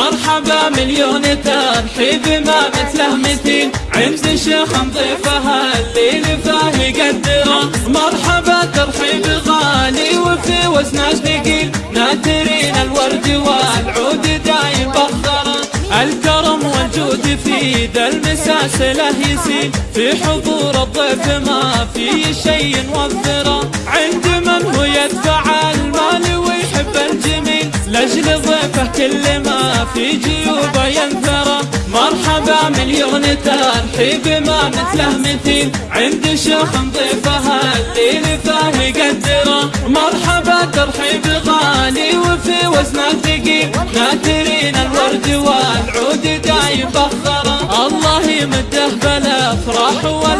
مرحبا مليون ترحيب ما مثله مثيل عند شيخ ضيفها الليل فاه يقدره مرحبا ترحيب غالي وفي وزنه ثقيل. ناثرين الورد والعود دايم بخره الكرم والجود في ذا المساسله يسيل في حضور الضيف ما في شيء وفره عند من هو يدفع المال ويحب الجميل. لأجل ضيفه كل ما في جيوبه ينثره مرحبا مليون ترحيب ما مثله مثيل. عند شيخ ضيفها الليل فاه يقدره مرحبا ترحيب غالي وفي وزنه ثقيل. ناثرين الورد والعود دايم بخره الله يمده بالافراح والعمر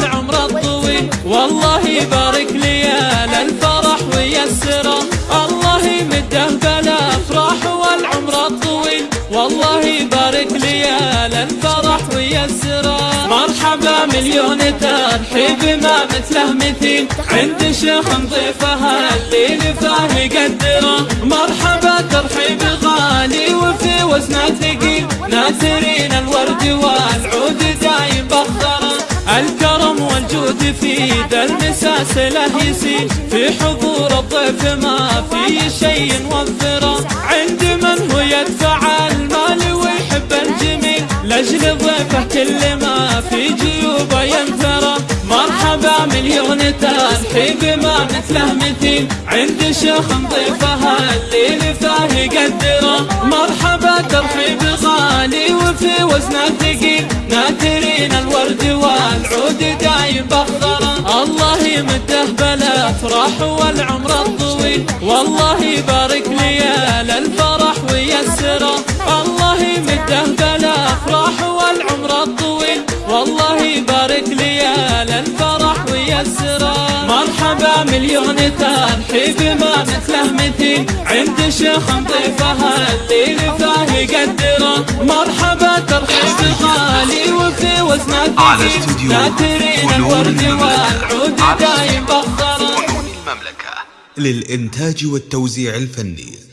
والله يبارك ليال الفرح ويسره مرحبا مليون ترحيب ما مثله مثيل. عند شيخ ضيفها الليل فاه يقدره مرحبا ترحيب غالي وفي وزنه ثقيل. ناثرين الورد والعود دايم بخره الكرم والجود في ذا المساسله يسيل. في حضور الضيف ما في شيء وفره عند من هو يدفع ضيفه كل ما في جيوبه ينثره مرحبا مليون ترحيب ما مثله مثيل عند شيخ ضيفها الليل فاه يقدره مرحبا ترحيب غالي وفي وزنه ثقيل ناثرين الورد والعود دايم بخره الله يمده بالافراح والعمر الطويل. والله يبارك ليال والله يبارك ليال الفرح ويسره مرحبا مليون ترحيب ما مثله مثيل. عند شيخ ضيفها الليل فاه يقدره مرحبا ترحيب غالي وفي وزنه على ثقيل استوديو ناثرين فنون الورد. والعود على دايم بخره للإنتاج والتوزيع الفني.